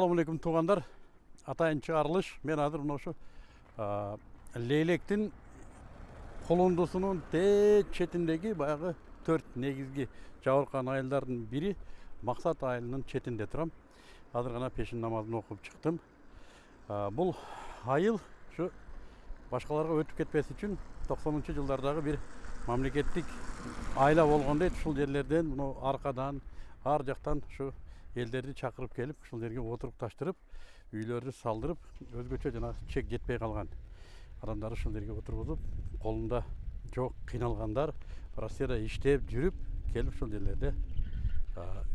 ассалаумағалейкум туғандар атайын шығарылыш мен азыр мына ушу лейлектин колондусунун тээ четиндеги баягы төрт негизги жабыркан айылдардын бири максат айылынын четинде турам азыр гана пешин намазын окуп чыктым бул айыл ушу башкаларга өтүп кетпес үчүн токсонунчу жылдардагы бир мамлекеттик айла болгон дейт ушул жерлерден мына аркадан ар жактан ушу элдерди чакырып келип ушул жерге отурукташтырып үйлөрдү салдырып өзгөчө жанагы чек жетпей калган адамдарды ушул жерге отургузуп колунда жок кыйналгандар россияда иштеп жүрүп келип ушул жерлерде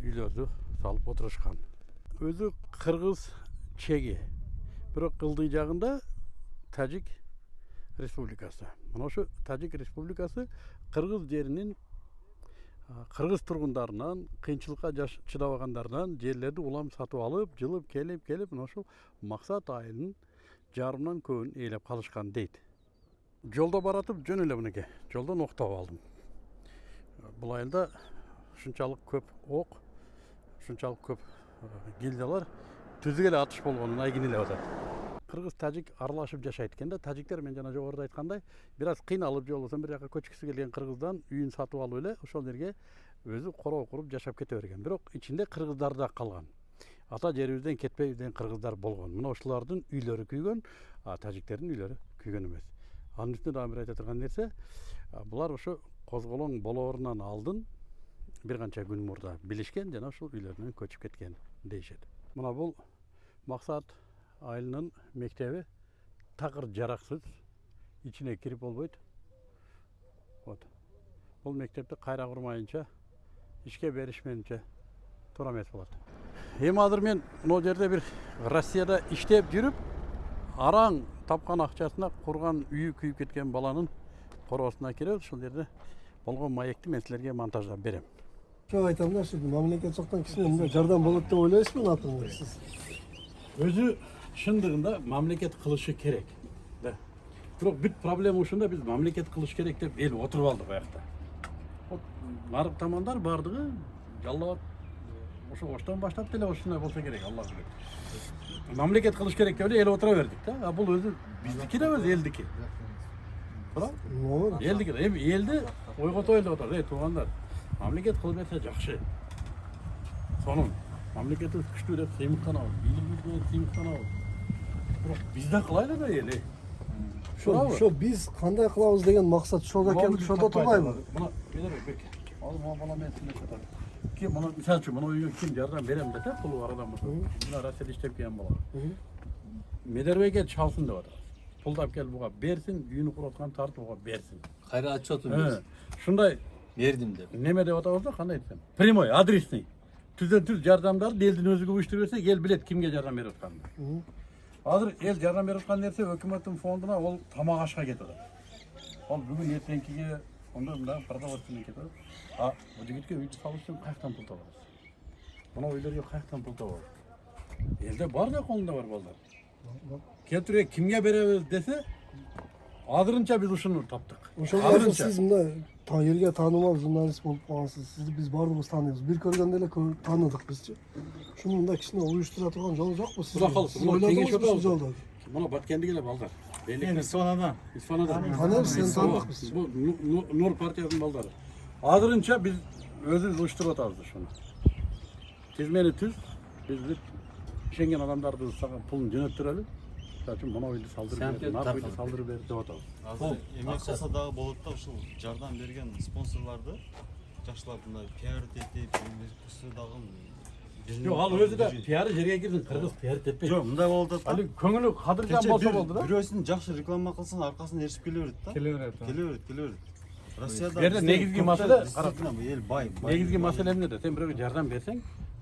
үйлөрдү салып отурушкан өзү кыргыз чеги. Бирок ылдый жагында тажик республикасы. Мына ушу тажик республикасы кыргыз жеринин а, кыргыз тургундарынан кыйынчылыкка жаш- чыдабагандарынан жерлерди улам сатып алып жылып келип келип мына ушул максат айылынын жарымынан көбүн ээлеп калышкан дейт жолдо баратып жөн эле мынакей жолдон ок таап алдым бул айылда ушунчалык көп ок ушунчалык көп э, гильзалар түздүк эле атыш болгонун айгинелеп атат кыргыз тажик аралашып жашайт экен да тажиктер мен жана жогоруда айткандай бир аз кыйналып же болбосо бир жака көчкүсү келген кыргыздан үйүн сатып алып эле ошол жерге өзү короо куруп жашап кете берген бирок ичинде кыргыздар да калган ата жерибизден кетпей жүрген кыргыздар болгон мына ушулардын үйлөрү күйгөн а тажиктердин үйлөрү күйгөн эмес анын үстүнө дагы бир айта турган нерсе булар ошо козголоң болоорунан алдын бир канча күн мурда билишкен жана ушул үйлөрүнөн көчүп кеткен дейишет мына бул максат айылынын мектеби такыр жараксыз ичине кирип болбойт вот бул мектепти кайра курмайынча ишке беришменинче туура эмес болот эми азыр мен могу жерде бир россияда иштеп жүрүп араң тапкан акчасына курган үйү күйүп кеткен баланын короосуна киребиз ушул жерде болгон маекти мен силерге монтаждап берем Çok айтам да мамлекет жактан кичине мындай жардам болот деп ойлойсузбу атыңыз сиз өзү шындыгында мамлекет кылышы керек да бирок бүт проблема ушунда биз мамлекет кылыш керек деп эл отуруп алдык аякта вот нарык тамандар баардыгы жалал ошо оштон баштап деле ушундай болсо керек алла билет мамлекет кылыш керек деп эле эл отура бердик да а бул өзү биздики да өзү элдики туура элдики эми элди ойготойлу деп атат эй туугандар мамлекет кыла берсе жакшы сонун мамлекетибиз күчтүү деп сыймыктанабыз бийлигибиз менен сыймыктанабыз бирок биз да ошо туурабы? ошо биз кандай кылабыз деген максат ошолго келип ошодо турбайбы мына бек ал могу бала менен сүйлөшүп атат ким мына мисалы үчүн мына үйгө ким жардам берем десе адам болсо мына россияда иштеп келген бала медербекке чалсын деп атат пулду алып келип буга берсин үйүнү куруп аткан тартып буга берсин кайра айтып атам Э, ушундай бердим деп неме деп атабыз да кандай десем прямой адресный түздөн түз жардамдарды элдин өзү көбүштүрүп берсек эл билет кимге жардам берип атканын азыр эл жардам берип аткан нерсе өкмөттүн фондуна ол тамак ашка кетип атат ол бүгүн эртеңкиге онда мындай продовольственный кетип атат а жигитке үйдү салыш үчүн каяктан пул табабыз мына үйлөргө каяктан пул табабыз элде бар да колунда бар балдар келтире кимге беребиз десе азырынча биз ушуну таптык ошого азыр сиз мындай та- элге таанымал журналист болуп калгансыз сизди биз баарыбыз тааныйбыз бир көргөндө эле кө- тааныдык бизчи ушуну мындай кичине уюштура турган жол жокпу сиз Куда калды? сиз Мына кеңеш ойлодуңузбу ушул отабыз. жолду мына баткенди келе балдар Мен Исфанадан. Исфанадан. Таныйбыз, сени тааныдык биз. Бул Ну- Ну- Нур партиясынын балдары. Азырынча биз өзүбүз уюштуруп атабыз ушуну. Тизмени түз, биз бүт ишенген адамдарды сага пулун жөнөттүрөлү. Мисалы үчүн мына үйдү салдырып Сәмпе бер, мына үйдү таркалып. салдырып бер деп атабыз. Азыр эмне кылса дагы болот да ушул жардам берген спонсорларды жакшылап мындай пиаритетип кысы дагы Жок, ал өзү да пиары жерге кирдин, кыргыз пиар теппейт. Жок, мындай болуп атат Али да. көңүлү кадыржан болсо болду да. Бирөөсүн жакшы реклама кылсаң аркасынан эришип келе берет да. келе берет Келе берет, келе берет. Россияда Бу жерде бизде негизги көп маселе- да, действительно бул эл бай. бай. Негизги маселе эмнеде? Сен бирөөгө жардам берсең,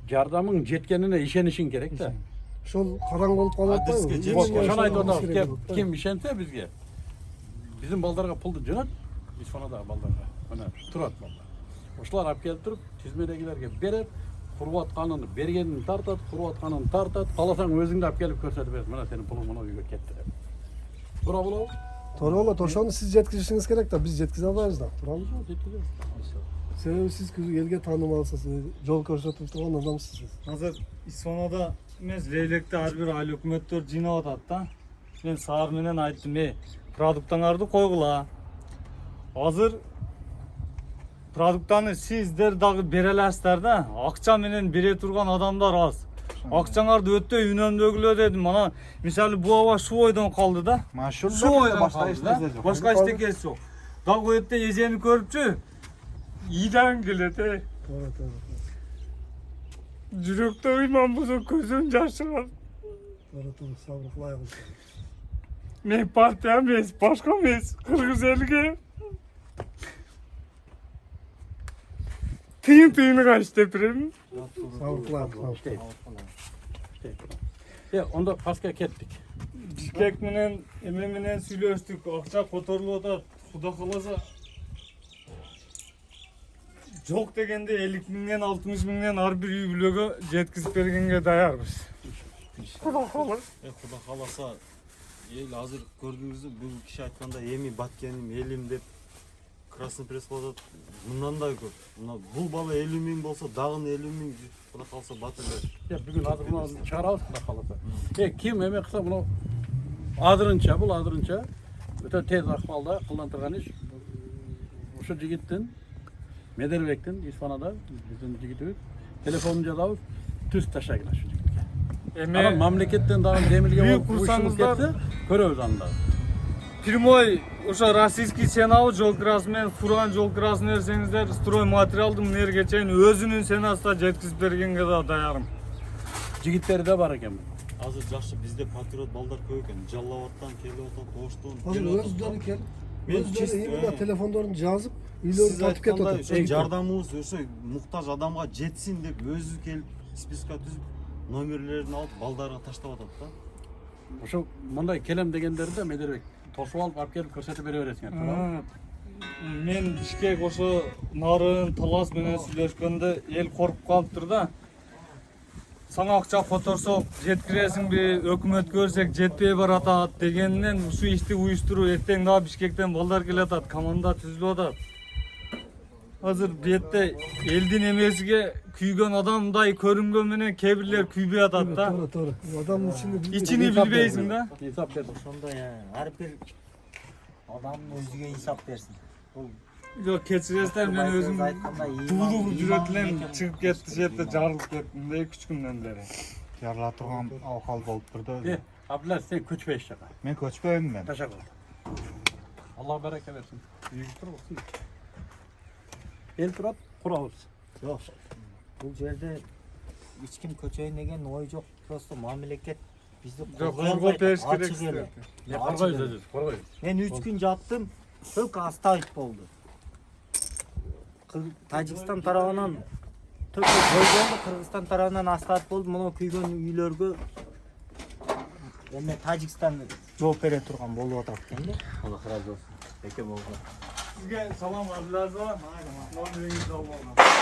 жардамың жеткенине ишенишиң керек да. Ошол караң болуп калып атпайбы ошону айтып атабыз. Ким ишенсе бизге биздин балдарга пулду жөнөт, исфанадагы балдарга. Мына турат балдар. Ошолар алып келип туруп, тизмедегилерге берет, куруп атканын бергенин тартат, куруп атканын тартат. Кааласаң өзүң да алып келип көрсөтүп берет. Мына сенин пулуң мына үйгө кетти деп. Туура болобу? туура болот ошону сиз жеткиришиңиз керек да биз жеткизе албайбыз да туурабы Жеткизебиз. себеби сиз элге таанымалсыз жол көрсөтүп турган адамсыз сиз Азыр Исфанада эмес лейлекти ар бир айыл өкмөттөр жыйнап атат да мен саар менен айттым эй продуктаңарды койгула азыр продуктаны сиздер дагы бере аласыздар да акча менен бере турган адамдар аз акчаңарды өтө үнөмдөгүлө дедим мана мисалы бул аба ушул ойдон калды да Машул ушул ойдон калды да башка эчтекеси жок дагы бул жерде эжени көрүпчү ийдан келет э Tara tara. Жүрөктө ыйман болсо көзүм жаш чыгат Tara tara. Sabır kılay kılsın. мен партия эмес башка эмес кыргыз элге тыйын тыйыныга иштеп берем Sabır kılay kılsın. İşte. İşte. Ya onda paska kettik. бишкек менен эме менен сүйлөштүк акча которулуп атат кудай кааласа жок дегенде элүү миңден алтымыш миңден ар бир үй бүлөгө жеткизип бергенге даярбыз кудай кааласа Э, Кудай кааласа эл азыр көрдүңүзбү бул киши айткандай эми баткеним элим деп красный пресс кылып атат мындан да көп мына бул бала элүү миң болсо дагы элүү миң кудай кааласа бат эле Ya bugün adını çağıralım da. Kalırsa. E kim emek kısa bunu adırınça, bul adırınça öte tez akmalda kullandırgan iş. Şu jigittin, Jigitimiz. Telefonunca da tüz taşa gider şu jigitke. Ama эме memleketten daha demirge Büyük olup bu işimiz kursanızlar- gitti. Köröz anda. прямой ошо российский сенабы жол кирасы менен фурган жол кирасын берсеңиздер строй материалды мына жерге чейин өзүнүн сенасына жеткизип бергенге да даярым Jigitleri de var eкен. азыр жакшы бизде патриот балдар көп экен жалал абадтан келип атат оштон келип атат özleri да. kel. Мен Özleri чисто, iyi э, telefonlarını жазып, үйлерін татып кетіп ошо жардамыбыз ошо муктаж адамга жетсин деп өзү келип списка түзүп номерлерин алып балдарга таштап атат да Şu mınday kelem degenleri de Mederbek. Tosup alıp alıp gelip көрсөтүп бере бересиң. мен бишкек ошо нарын талас менен сүйлөшкөндө эл коркуп калыптыр да сага акча которсок жеткиресиңби өкмөт көрсек жетпей баратат дегенинен ушул ишти уюштуруу эртең дагы бишкектен балдар келатат команда түзүлүп атат Hazır diyette eldin emezge kuygan adam day körüm gömene kebirler küybe atat da. Doğru doğru. Adamın içini bilmeyiz. İçini bilmeyizsin da. Hesap ver. Şunda ya her bir adamın özüge hesap versin. Yok keçiresler ben özüm tuğlu cüretlen çıkıp gitti şeyde jarılıp gittim de küçükümden beri. Jarlatığım avkal bolup durdu. Eh, Abdullah sen köçme işe. Ben köçmeyim ben. Teşekkür ederim. Allah bereket versin. İyi olsun. El turat kurabız. жок бул жерде эч ким көчөйүн деген ой жок просто коргоп албайт, бериш ачык керек korkayız. мен үч күн жаттым только оставить болду Кыр- тажикстан тарабынан только той болду кыргызстан тарабынан оставить болду мына күйгөн үйлөргө эме тажикстан жооп бере турган болуп атат экен да Allah Sizge salam var, biraz salam. Aynen. Normal bir salam var.